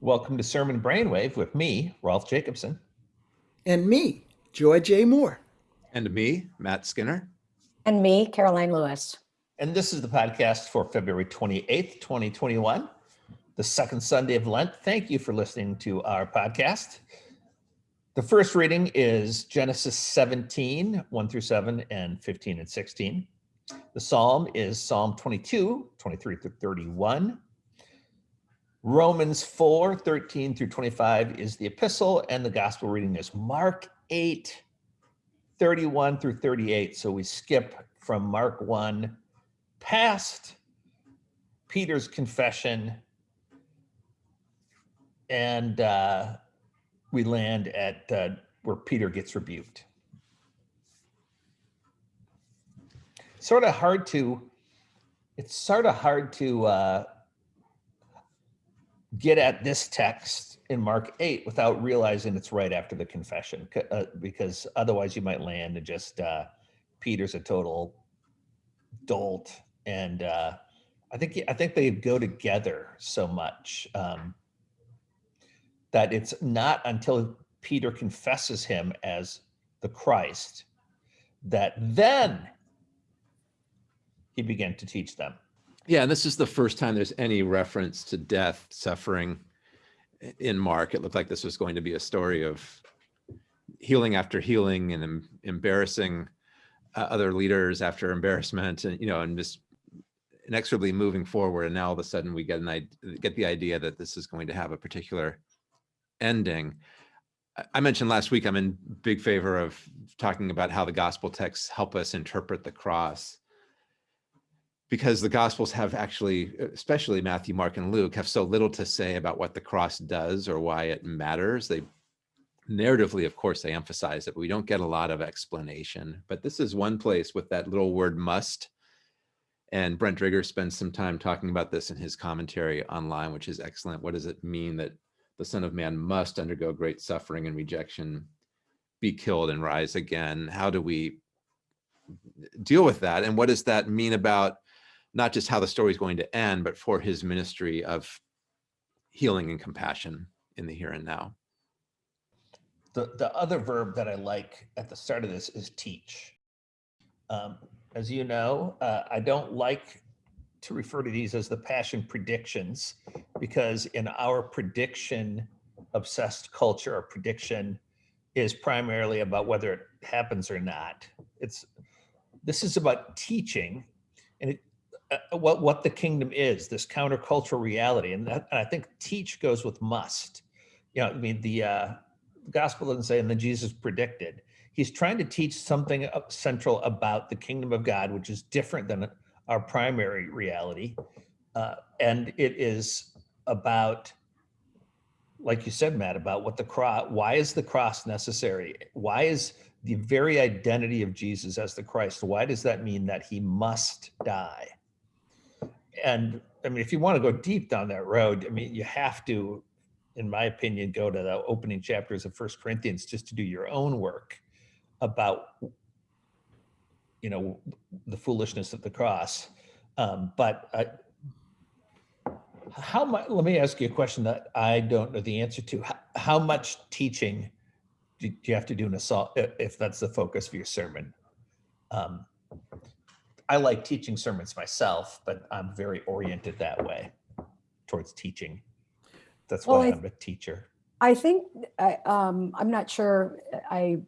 Welcome to Sermon Brainwave with me, Rolf Jacobson. And me, Joy J. Moore. And me, Matt Skinner. And me, Caroline Lewis. And this is the podcast for February 28th, 2021, the second Sunday of Lent. Thank you for listening to our podcast. The first reading is Genesis 17, 1 through 7, and 15 and 16. The psalm is Psalm 22, 23 through 31. Romans 4, 13 through 25 is the epistle, and the gospel reading is Mark 8, 31 through 38. So we skip from Mark 1 past Peter's confession, and uh, we land at uh, where Peter gets rebuked. Sort of hard to, it's sort of hard to uh, get at this text in Mark 8 without realizing it's right after the confession, uh, because otherwise you might land and just uh, Peter's a total dolt, and uh, I think I think they go together so much um, that it's not until Peter confesses him as the Christ that then he began to teach them. Yeah, and this is the first time there's any reference to death, suffering in Mark. It looked like this was going to be a story of healing after healing and em embarrassing uh, other leaders after embarrassment and, you know, and just inexorably moving forward. And now all of a sudden we get an get the idea that this is going to have a particular ending. I mentioned last week, I'm in big favor of talking about how the gospel texts help us interpret the cross because the gospels have actually, especially Matthew, Mark, and Luke, have so little to say about what the cross does or why it matters. They narratively, of course, they emphasize it, but we don't get a lot of explanation. But this is one place with that little word must. And Brent Driggers spends some time talking about this in his commentary online, which is excellent. What does it mean that the Son of Man must undergo great suffering and rejection, be killed and rise again? How do we deal with that? And what does that mean about not just how the story is going to end, but for his ministry of healing and compassion in the here and now. The, the other verb that I like at the start of this is teach. Um, as you know, uh, I don't like to refer to these as the passion predictions because in our prediction obsessed culture, our prediction is primarily about whether it happens or not. It's this is about teaching and it, uh, what what the kingdom is, this countercultural reality, and, that, and I think teach goes with must. You know, I mean the uh, gospel doesn't say, and then Jesus predicted. He's trying to teach something central about the kingdom of God, which is different than our primary reality, uh, and it is about, like you said, Matt, about what the cross. Why is the cross necessary? Why is the very identity of Jesus as the Christ? Why does that mean that he must die? And I mean, if you want to go deep down that road, I mean, you have to, in my opinion, go to the opening chapters of First Corinthians just to do your own work about, you know, the foolishness of the cross. Um, but uh, how much? Let me ask you a question that I don't know the answer to. How, how much teaching do you have to do in assault if that's the focus of your sermon? Um, I like teaching sermons myself, but I'm very oriented that way towards teaching. That's why I'm a teacher. I think I, um, I'm not sure. I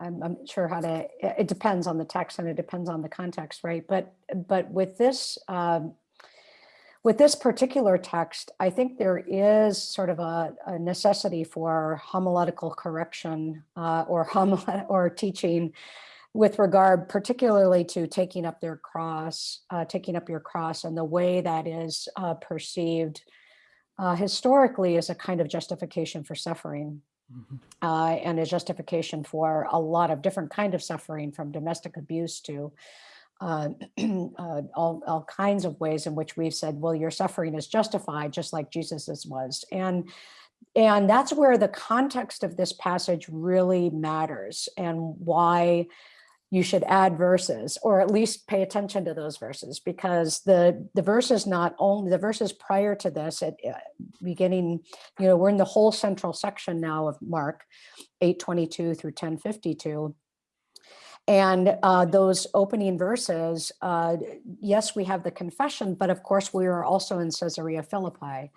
I'm, I'm sure how to. It depends on the text and it depends on the context, right? But but with this um, with this particular text, I think there is sort of a, a necessity for homiletical correction uh, or homil or teaching with regard particularly to taking up their cross, uh, taking up your cross and the way that is uh, perceived uh, historically as a kind of justification for suffering mm -hmm. and a justification for a lot of different kind of suffering from domestic abuse to uh, uh, all, all kinds of ways in which we've said, well, your suffering is justified just like Jesus's was. And and that's where the context of this passage really matters and why you should add verses or at least pay attention to those verses because the the verses not only the verses prior to this at uh, beginning you know we're in the whole central section now of mark 822 through 1052 and uh, those opening verses, uh, yes, we have the confession, but of course we are also in Caesarea Philippi.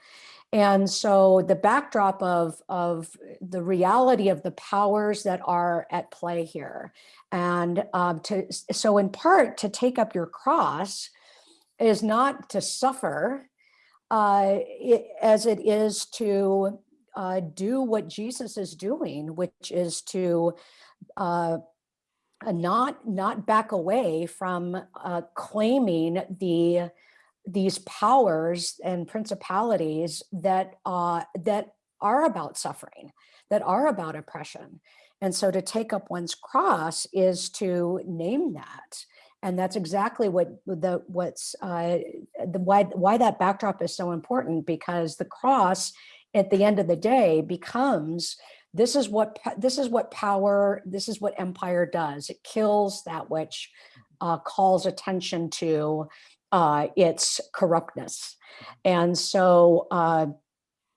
And so the backdrop of, of the reality of the powers that are at play here. And um, to, so in part to take up your cross is not to suffer uh, it, as it is to uh, do what Jesus is doing, which is to uh, not not back away from uh, claiming the these powers and principalities that uh, that are about suffering, that are about oppression. And so to take up one's cross is to name that. And that's exactly what the what's uh, the why why that backdrop is so important because the cross at the end of the day becomes this is what this is what power this is what empire does it kills that which uh, calls attention to uh, its corruptness and so uh,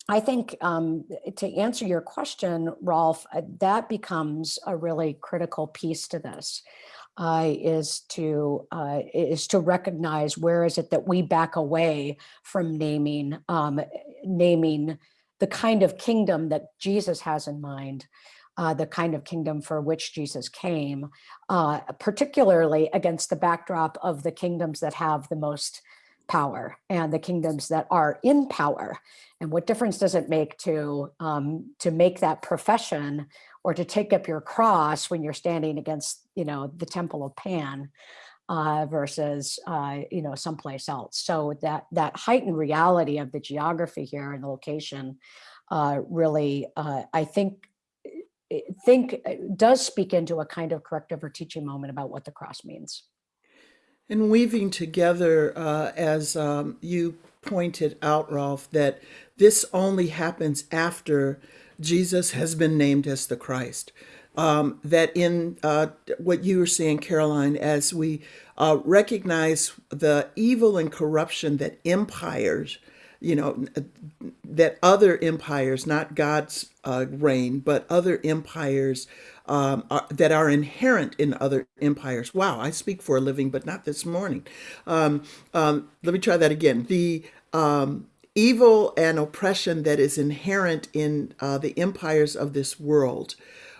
i think um, to answer your question rolf uh, that becomes a really critical piece to this. Uh, is to uh, is to recognize where is it that we back away from naming um, naming the kind of kingdom that Jesus has in mind, uh, the kind of kingdom for which Jesus came, uh, particularly against the backdrop of the kingdoms that have the most power and the kingdoms that are in power. And what difference does it make to um, to make that profession or to take up your cross when you're standing against, you know, the temple of Pan? uh, versus uh, you know someplace else. So that that heightened reality of the geography here and the location uh, really, uh, I think, think uh, does speak into a kind of corrective or teaching moment about what the cross means. And weaving together, uh, as um, you pointed out, Rolf, that this only happens after Jesus has been named as the Christ. Um, that in uh, what you were saying, Caroline, as we uh, recognize the evil and corruption that empires, you know, that other empires, not God's uh, reign, but other empires um, are, that are inherent in other empires. Wow, I speak for a living, but not this morning. Um, um let me try that again. The um, evil and oppression that is inherent in uh, the empires of this world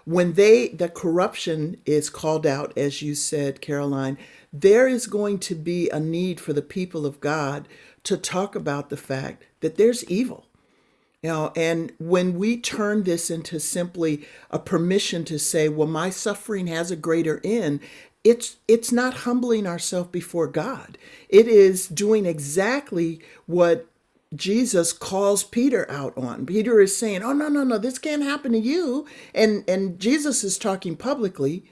when they the corruption is called out as you said caroline there is going to be a need for the people of god to talk about the fact that there's evil you know and when we turn this into simply a permission to say well my suffering has a greater end it's it's not humbling ourselves before god it is doing exactly what Jesus calls Peter out on. Peter is saying, "Oh no, no, no, this can't happen to you." And and Jesus is talking publicly.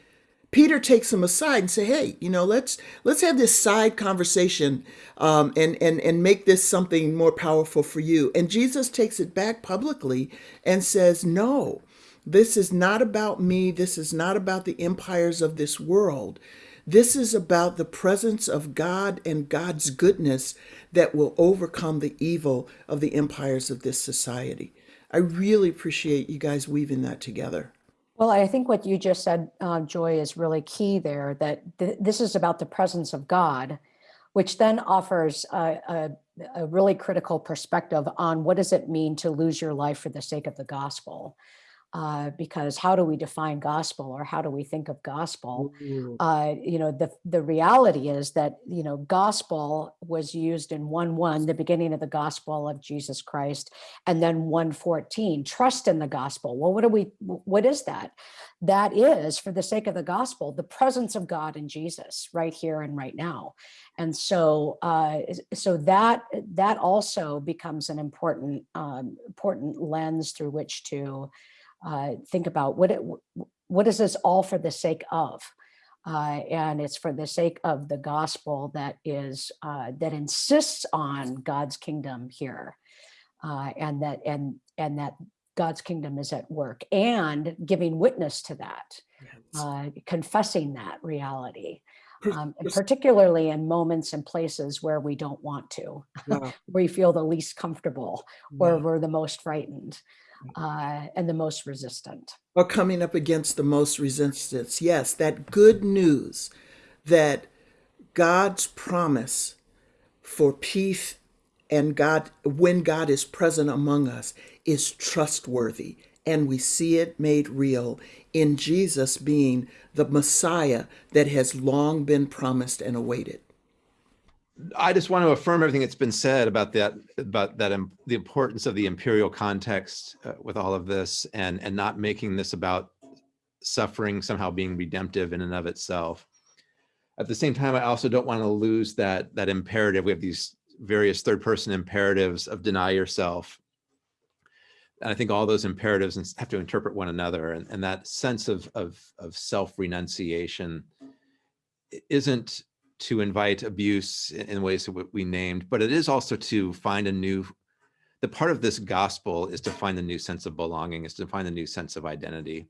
Peter takes him aside and say, "Hey, you know, let's let's have this side conversation um, and and and make this something more powerful for you." And Jesus takes it back publicly and says, "No, this is not about me. This is not about the empires of this world. This is about the presence of God and God's goodness that will overcome the evil of the empires of this society. I really appreciate you guys weaving that together. Well, I think what you just said, uh, Joy, is really key there that th- this is about the presence of God, which then offers a, a, a really critical perspective on what does it mean to lose your life for the sake of the gospel uh, because how do we define gospel or how do we think of gospel? Uh, you know, the the reality is that you know gospel was used in one one, the beginning of the gospel of Jesus Christ, and then one fourteen, trust in the gospel. Well, what do we? What is that? That is, for the sake of the gospel, the presence of God in Jesus, right here and right now. And so, uh, so that that also becomes an important um, important lens through which to uh, think about what it, what is this all for the sake of? Uh, and it's for the sake of the gospel that is uh, that insists on God's kingdom here, uh, and that and and that God's kingdom is at work and giving witness to that, uh, confessing that reality, um, and particularly in moments and places where we don't want to, wow, where we feel the least comfortable or wow. we're the most frightened uh, and the most resistant. or coming up against the most resistance. Yes, that good news that God's promise for peace and God, when God is present among us, is trustworthy. And we see it made real in Jesus being the Messiah that has long been promised and awaited. I just want to affirm everything that's been said about that, about that, im- the importance of the imperial context uh, with all of this and, and not making this about suffering somehow being redemptive in and of itself. At the same time, I also don't want to lose that, that imperative. We have these various third person imperatives of deny yourself. And I think all those imperatives have to interpret one another and, and that sense of, of, of self renunciation isn't to invite abuse in ways that we- named, but it is also to find a new, the part of this gospel is to find a new sense of belonging, is to find a new sense of identity.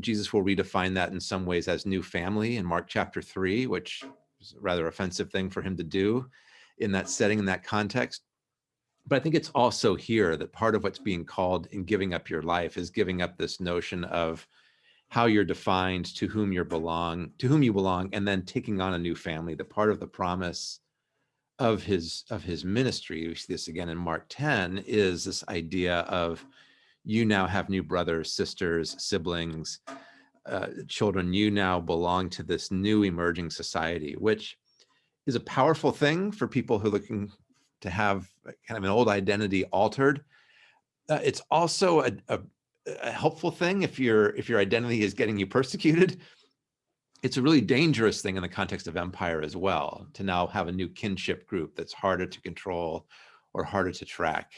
Jesus will redefine that in some ways as new family in Mark chapter three, which is a rather offensive thing for him to do in that setting, in that context. But I think it's also here that part of what's being called in giving up your life is giving up this notion of how you're defined, to whom you belong, to whom you belong, and then taking on a new family. That part of the promise of his of his ministry, we see this again in Mark 10, is this idea of you now have new brothers, sisters, siblings, uh, children. You now belong to this new emerging society, which is a powerful thing for people who are looking to have kind of an old identity altered. Uh, it's also a, a a helpful thing if your if your identity is getting you persecuted. It's a really dangerous thing in the context of empire as well to now have a new kinship group that's harder to control or harder to track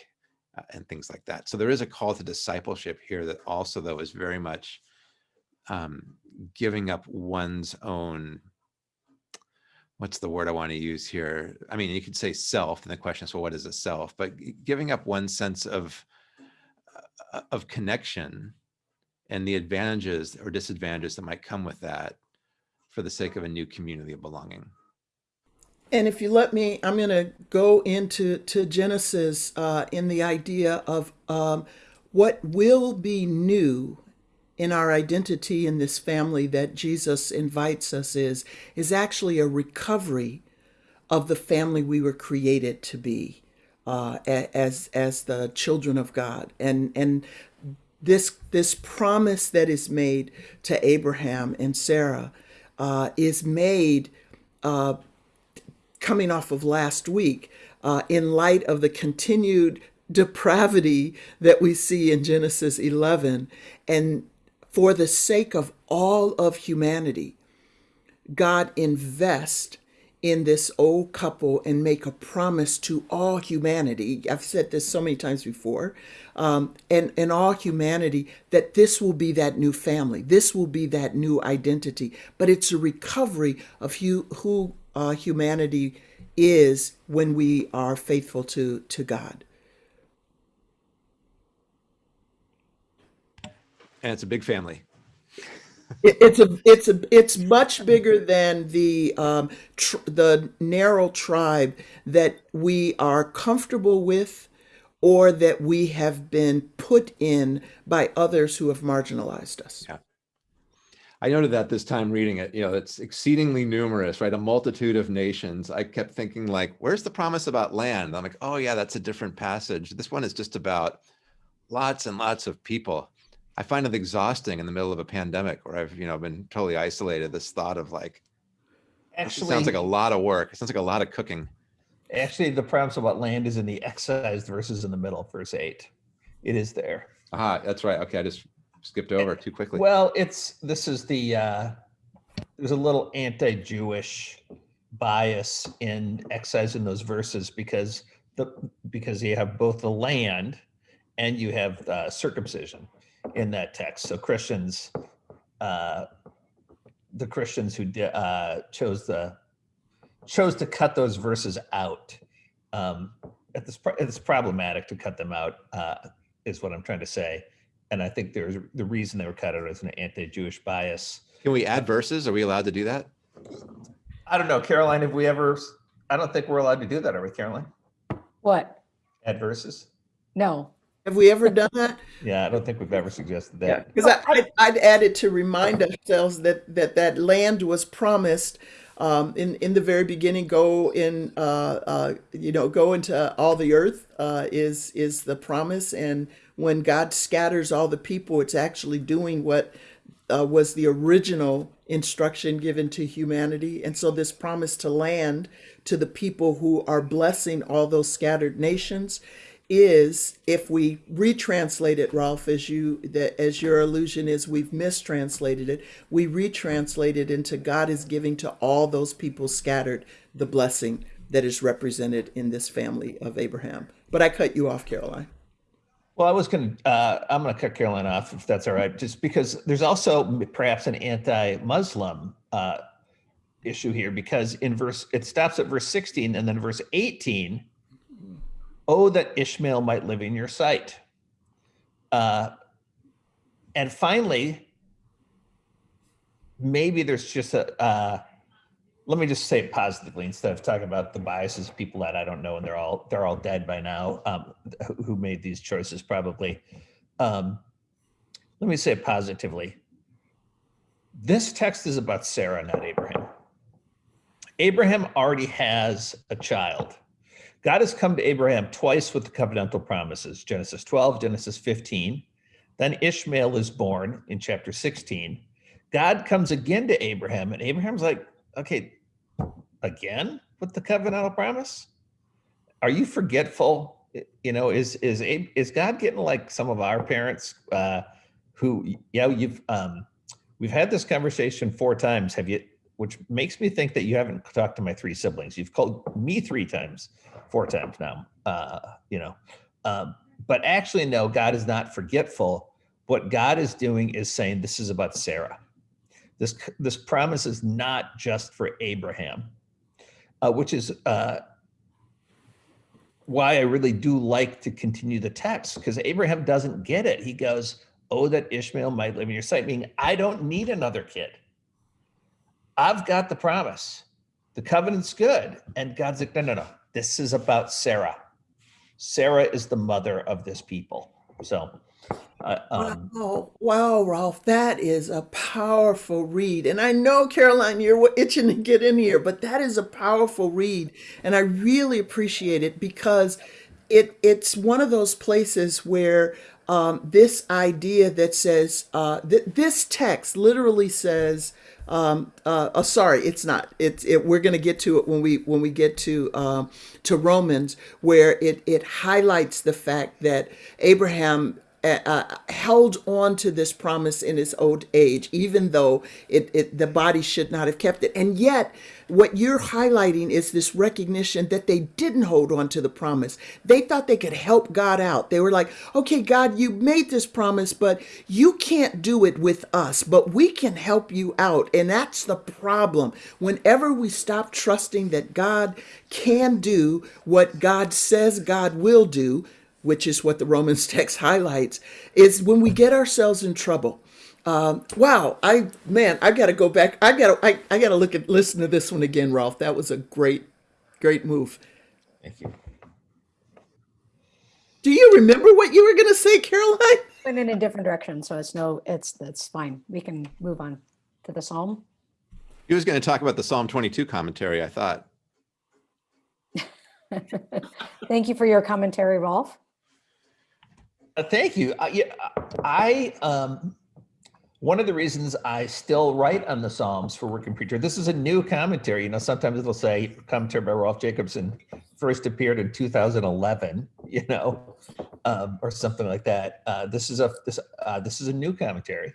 uh, and things like that. So there is a call to discipleship here that also though is very much um, giving up one's own what's the word i want to use here? I mean you could say self and the question is well what is a self? But giving up one sense of of connection and the advantages or disadvantages that might come with that for the sake of a new community of belonging. And if you let me, I'm going to go into to Genesis uh, in the idea of um, what will be new in our identity in this family that Jesus invites us is is actually a recovery of the family we were created to be uh, as as the children of God. And and this this promise that is made to Abraham and Sarah uh, is made uh, coming off of last week uh, in light of the continued depravity that we see in Genesis 11 and for the sake of all of humanity God invest in this old couple and make a promise to all humanity. I've said this so many times before, um, and and all humanity that this will be that new family. This will be that new identity. But it's a recovery of who who uh, humanity is when we are faithful to to God. And it's a big family. It, it's a it's a it's much bigger than the um, the narrow tribe that we are comfortable with, or that we have been put in by others who have marginalized us. Yeah. I noted that this time reading it, you know, it's exceedingly numerous, right? A multitude of nations. I kept thinking like, where's the promise about land? I'm like, oh yeah, that's a different passage. This one is just about lots and lots of people. I find it exhausting in the middle of a pandemic where I've, you know, been totally isolated. This thought of like, Actually, sounds like a lot of work. It sounds like a lot of cooking. actually, the promise about land is in the excised verses in the middle, verse eight. It is there. Ah, that's right. Okay, I just skipped over too quickly. Well, it's this is the uh, there's a little anti-Jewish bias in excising those verses because the because you have both the land and you have uh, circumcision in that text. So Christians, uh, the Christians who di- uh, chose the chose to cut those verses out. Um, it's, pro- it's problematic to cut them out. Uh, is what I'm trying to say. And I think there's the reason they were cut out is an anti-Jewish bias. Can we add verses? Are we allowed to do that? I don't know, Caroline, have we ever, I don't think we're allowed to do that, are we, Caroline? What? Add verses? No. Have we ever done that? Yeah, I don't think we've ever suggested that. Because I, I'd, I'd add it to remind ourselves that that, that land was promised um, in in the very beginning. Go in, uh, uh, you know, go into all the earth uh, is is the promise, and when God scatters all the people, it's actually doing what uh, was the original instruction given to humanity. And so, this promise to land to the people who are blessing all those scattered nations is if we retranslate it Rolf as you that as your allusion is we've mistranslated it we retranslate it into God is giving to all those people scattered the blessing that is represented in this family of Abraham. But I cut you off Caroline. Well, I was going to, uh, I'm going to cut Caroline off if that's all right, just because there's also perhaps an anti-Muslim uh, issue here because in verse, it stops at verse 16 and then verse 18, oh, that Ishmael might live in your sight. Uh, and finally, maybe there's just a, uh, let me just say it positively instead of talking about the biases of people that I don't know and they're all they're all dead by now um, who- made these choices probably. Um, let me say it positively. This text is about Sarah, not Abraham. Abraham already has a child. God has come to Abraham twice with the covenantal promises Genesis 12, Genesis 15. Then Ishmael is born in chapter 16. God comes again to Abraham, and Abraham's like, okay, again with the covenantal promise? Are you forgetful? You know, is is is God getting like some of our parents uh, who, yeah, you've um, we've had this conversation four times. Have you? Which makes me think that you haven't talked to my three siblings. You've called me three times, four times now. Uh, you know, um, but actually, no, God is not forgetful. What God is doing is saying this is about Sarah. This this promise is not just for Abraham, uh, which is uh, why I really do like to continue the text because Abraham doesn't get it. He goes, "Oh, that Ishmael might live in your sight," meaning I don't need another kid. I've got the promise. The covenant's good, and God's like, "No, no, no. This is about Sarah. Sarah is the mother of this people." So. Uh, um, wow, wow, Rolf, that is a powerful read. And I know, Caroline, you're itching to get in here, but that is a powerful read. And I really appreciate it because it it's one of those places where um, this idea that says uh, th- this text literally says um, uh, oh, sorry, it's not. It's it, we're going to get to it when we when we get to um, to Romans, where it it highlights the fact that Abraham uh, held on to this promise in his old age, even though it, it the body should not have kept it. And yet, what you're highlighting is this recognition that they didn't hold on to the promise. They thought they could help God out. They were like, "Okay, God, you made this promise, but you can't do it with us, but we can help you out." And that's the problem. Whenever we stop trusting that God can do what God says God will do, which is what the Romans text highlights, is when we get ourselves in trouble. Um, wow, I man, I got to go back. I got to I, I got to look at listen to this one again, Rolf. That was a great, great move. thank you. Do you remember what you were going to say, Caroline? Went in a different direction, so it's no, it's, that's fine. We can move on to the Psalm. He was going to talk about the Psalm 22 commentary, I thought. Thank you for your commentary, Rolf. Uh, thank you. Uh, yeah, I um, one of the reasons I still write on the Psalms for Working Preacher. This is a new commentary. You know, sometimes it'll say commentary by Rolf Jacobson first appeared in 2011. You know, um, or something like that. Uh, this is a this uh, this is a new commentary,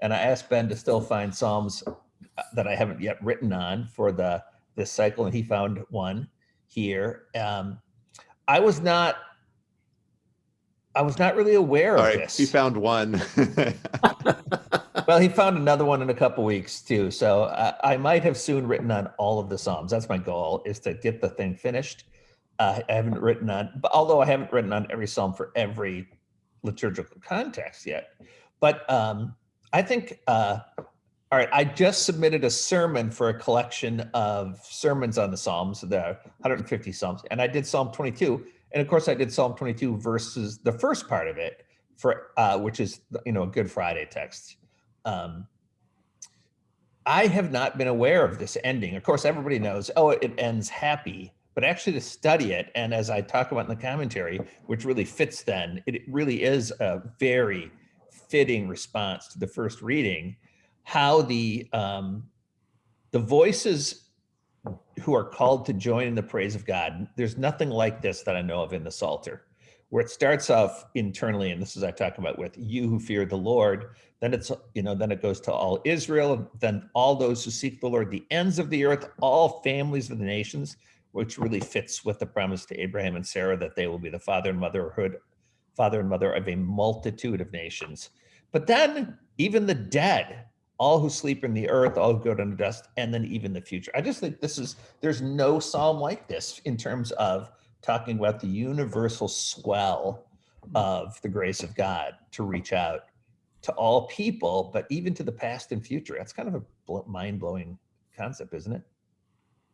and I asked Ben to still find Psalms uh, that I haven't yet written on for the this cycle, and he found one here. Um, I was not I was not really aware All of right, this. he found one. well, he found another one in a couple weeks too. So uh, I might have soon written on all of the Psalms. That's my goal is to get the thing finished. Uh, I haven't written on, but although I haven't written on every Psalm for every liturgical context yet. But um, I think, uh, all right, I just submitted a sermon for a collection of sermons on the Psalms, the 150 Psalms, and I did Psalm 22. And of course, I did Psalm 22 versus the first part of it, for uh, which is you know a Good Friday text. Um, I have not been aware of this ending. Of course, everybody knows, oh, it ends happy, but actually to study it, and as I talk about in the commentary, which really fits then, it really is a very fitting response to the first reading, how the um, the voices who are called to join in the praise of God, there's nothing like this that I know of in the Psalter, where it starts off internally, and this is I talk about with you who fear the Lord, then it's, you know, then it goes to all Israel, then all those who seek the Lord, the ends of the earth, all families of the nations, which really fits with the promise to Abraham and Sarah that they will be the father and motherhood, father and mother of a multitude of nations. But then even the dead, all who sleep in the earth, all who go down to dust, and then even the future. I just think this is, there's no psalm like this in terms of talking about the universal swell of the grace of God to reach out to all people, but even to the past and future. That's kind of a mind-blowing concept, isn't it?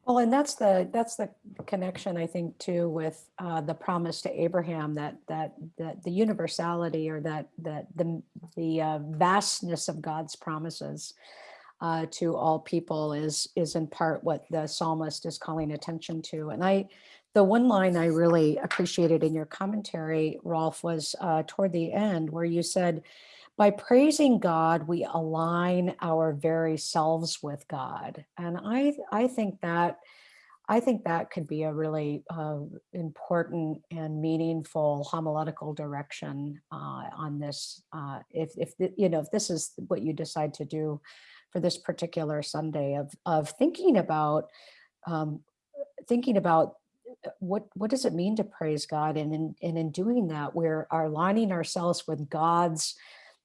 Well, and that's the, that's the connection, I think, too, with uh, the promise to Abraham that, that, that the universality or that, that the, the uh, vastness of God's promises uh, to all people is, is in part what the psalmist is calling attention to. And I, the one line I really appreciated in your commentary, Rolf, was uh, toward the end where you said, by praising God, we align our very selves with God. And I, I think that, I think that could be a really uh, important and meaningful homiletical direction uh, on this. Uh, if, if the- you know, if this is what you decide to do for this particular Sunday of of thinking about um, thinking about uh, what what does it mean to praise God, and in and in doing that, we're aligning ourselves with God's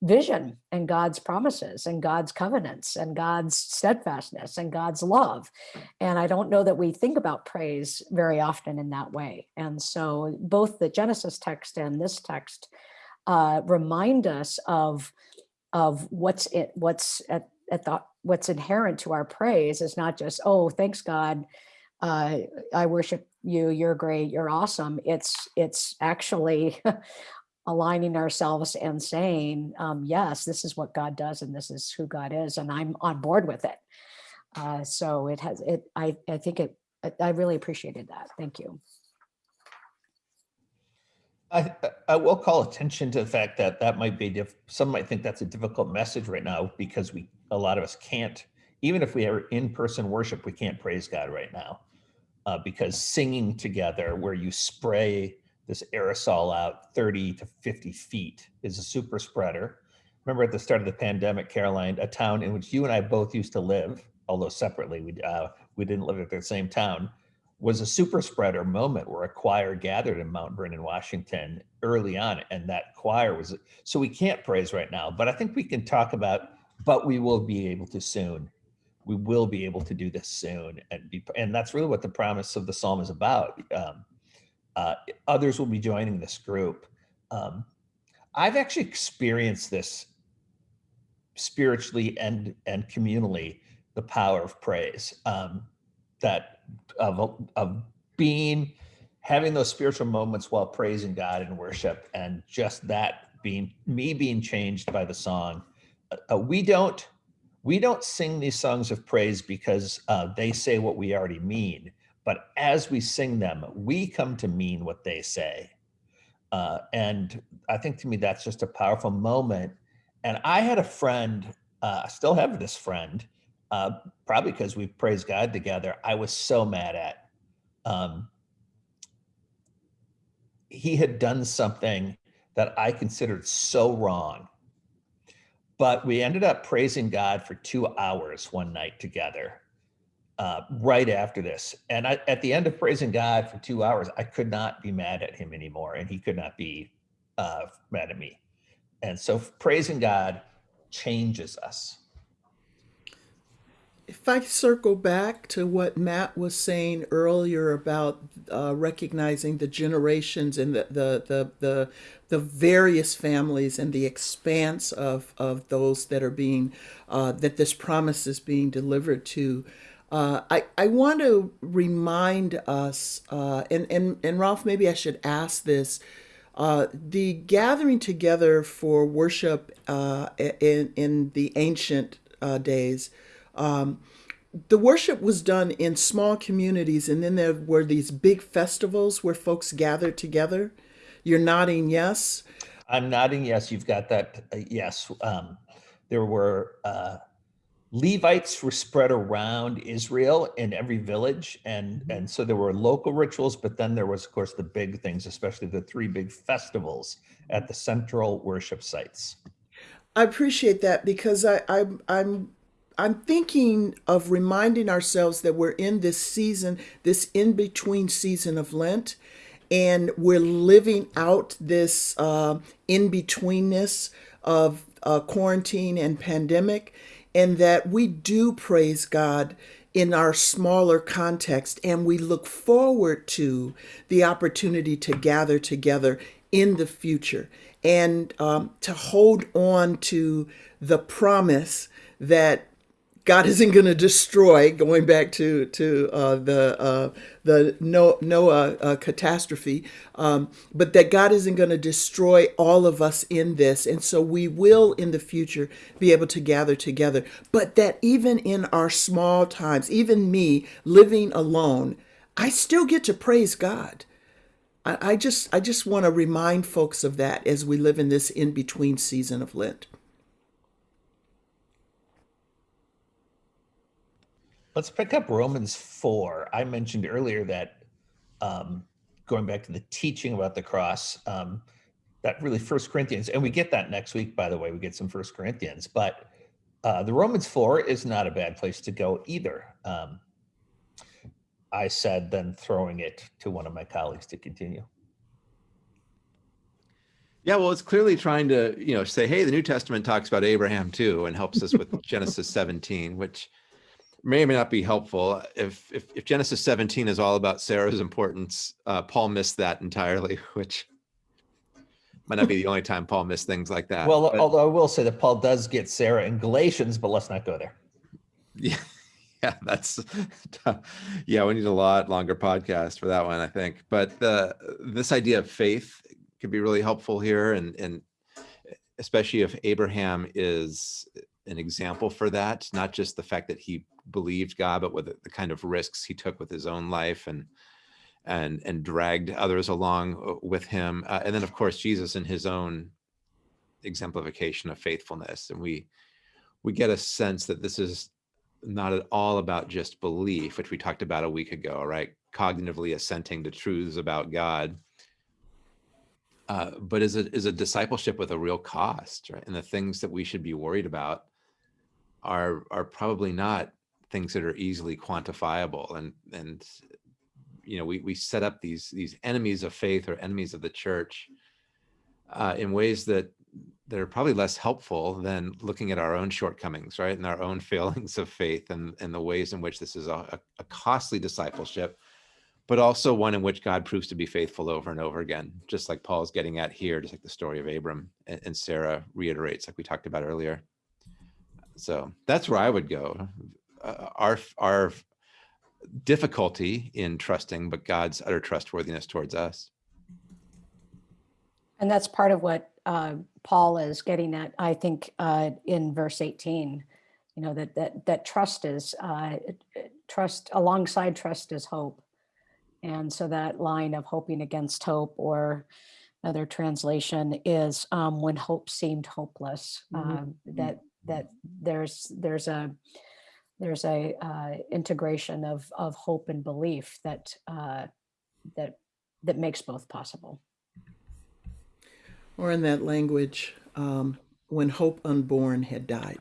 vision and God's promises and God's covenants and God's steadfastness and God's love. And I don't know that we think about praise very often in that way. And so both the Genesis text and this text uh, remind us of of what's it what's at, at the what's inherent to our praise is not just oh thanks God uh, I worship you you're great you're awesome it's it's actually aligning ourselves and saying, um, yes, this is what God does and this is who God is, and I'm on board with it. Uh, so it has it. I I think it. I- really appreciated that. Thank you. I, I will call attention to the fact that that might be, diff- some might think that's a difficult message right now because we, a lot of us can't, even if we are in-person worship, we can't praise God right now. Uh, because singing together where you spray this aerosol out 30 to 50 feet is a super spreader. Remember at the start of the pandemic, Caroline, a town in which you and I both used to live, although separately, we, uh, we didn't live at the same town, was a super spreader moment where a choir gathered in Mount Vernon, Washington early on. And that choir was, so we can't praise right now, but I think we can talk about, but we will be able to soon. We will be able to do this soon. And be, and that's really what the promise of the Psalm is about. Um, uh, others will be joining this group. Um, I've actually experienced this spiritually and and communally the power of praise um, that of of being having those spiritual moments while praising God in worship and just that being me being changed by the song. Uh, we don't we don't sing these songs of praise because uh, they say what we already mean but as we sing them, we come to mean what they say. Uh, and I think to me, that's just a powerful moment. And I had a friend, uh, I still have this friend, uh, probably because we've praised God together. I was so mad at. Um, he had done something that I considered so wrong. But we ended up praising God for two hours one night together uh, right after this. And I, at the end of praising God for two hours, I could not be mad at him anymore, and he could not be uh, mad at me. And so praising God changes us. If I circle back to what Matt was saying earlier about uh, recognizing the generations and the, the, the, the, the various families and the expanse of, of those that are being, uh, that this promise is being delivered to, uh, I, I want to remind us, uh, and, and, and Rolf, maybe I should ask this. Uh, the gathering together for worship uh, in, in the ancient uh, days, um, the worship was done in small communities, and then there were these big festivals where folks gathered together. You're nodding yes. I'm nodding yes. You've got that. Yes. Um, there were Levites were spread around Israel in every village, and and so there were local rituals, but then there was, of course, the big things, especially the three big festivals at the central worship sites. I appreciate that because I, I I'm I'm thinking of reminding ourselves that we're in this season, this in between season of Lent, and we're living out this uh, in betweenness of uh, quarantine and pandemic, and that we do praise God in our smaller context, and we look forward to the opportunity to gather together in the future and um, to hold on to the promise that God isn't going to destroy. Going back to to uh, the uh, the Noah uh, catastrophe, um, but that God isn't going to destroy all of us in this, and so we will in the future be able to gather together. But that even in our small times, even me living alone, I still get to praise God. I, I just I just want to remind folks of that as we live in this in between season of Lent. Let's pick up Romans 4. I mentioned earlier that um, going back to the teaching about the cross, um, that really First Corinthians, and we get that next week, by the way, we get some First Corinthians, but uh, the Romans 4 is not a bad place to go either. Um, I said, then throwing it to one of my colleagues to continue. Yeah, well, it's clearly trying to, you know, say, hey, the New Testament talks about Abraham too, and helps us with Genesis 17, which may or may not be helpful. If, if, if Genesis 17 is all about Sarah's importance, uh, Paul missed that entirely, which might not be the only time Paul missed things like that. Well, but- although I will say that Paul does get Sarah in Galatians, but let's not go there. Yeah, yeah, that's yeah. We need a lot longer podcast for that one, I think. But the this idea of faith could be really helpful here, and and especially if Abraham is an example for that, not just the fact that he believed God, but with the, kind of risks he took with his own life and and and dragged others along uh, with him, uh, and then of course Jesus in his own exemplification of faithfulness, and we we get a sense that this is not at all about just belief, which we talked about a week ago, right? Cognitively assenting to truths about God, uh, but is a is a discipleship with a real cost, right? And the things that we should be worried about are are probably not things that are easily quantifiable. And and you know, we we set up these these enemies of faith or enemies of the church uh, in ways that that are probably less helpful than looking at our own shortcomings, right? And our own failings of faith and, and the ways in which this is a, a costly discipleship, but also one in which God proves to be faithful over and over again, just like Paul's getting at here, just like the story of Abram and, and Sarah reiterates, like we talked about earlier. So that's where I would go. Uh, our, our difficulty in trusting, but God's utter trustworthiness towards us. And that's part of what uh, Paul is getting at, I think, uh, in verse 18. You know that that that trust is uh, trust alongside trust is hope, and so that line of hoping against hope, or another translation is um, when hope seemed hopeless. Mhm. Um, that that there's there's a there's a uh, integration of of hope and belief that uh, that that makes both possible. Or in that language, um, when hope unborn had died.